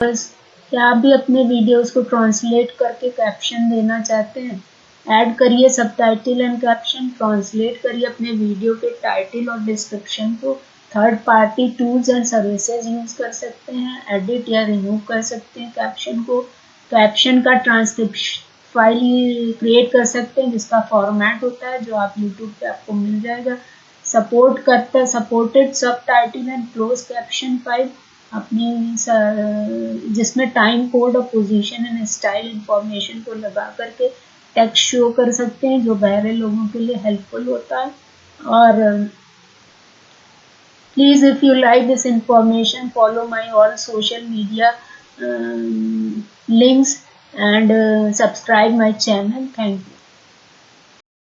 बस, क्या आप भी अपने वीडियोस को ट्रांसलेट करके कैप्शन देना चाहते हैं? ऐड करिए सब एंड कैप्शन ट्रांसलेट करिए अपने वीडियो के टाइटल और डिस्क्रिप्शन को। Third party tools and services use कर सकते हैं एडिट या रिमूव कर सकते हैं कैप्शन को। कैप्शन का ट्रांसक्रिप्शन फ़ाइल क्रिएट कर सकते हैं, जिसका फॉर्मेट होता है, जो आप यूट्यूब पे आपको मिल जाएगा। सपोर्ट करता है supported subtitle and close caption file अपनी जिसमें टाइम कोड और पोजीशन एंड स्टाइल इंफॉर्मेशन को लगा करके टेक्स्ट शो कर सकते हैं जो बहरे लोगों के लिए हेल्पफुल होता है। और please if you like this information follow my all social media links uh, subscribe my channel. Thank you.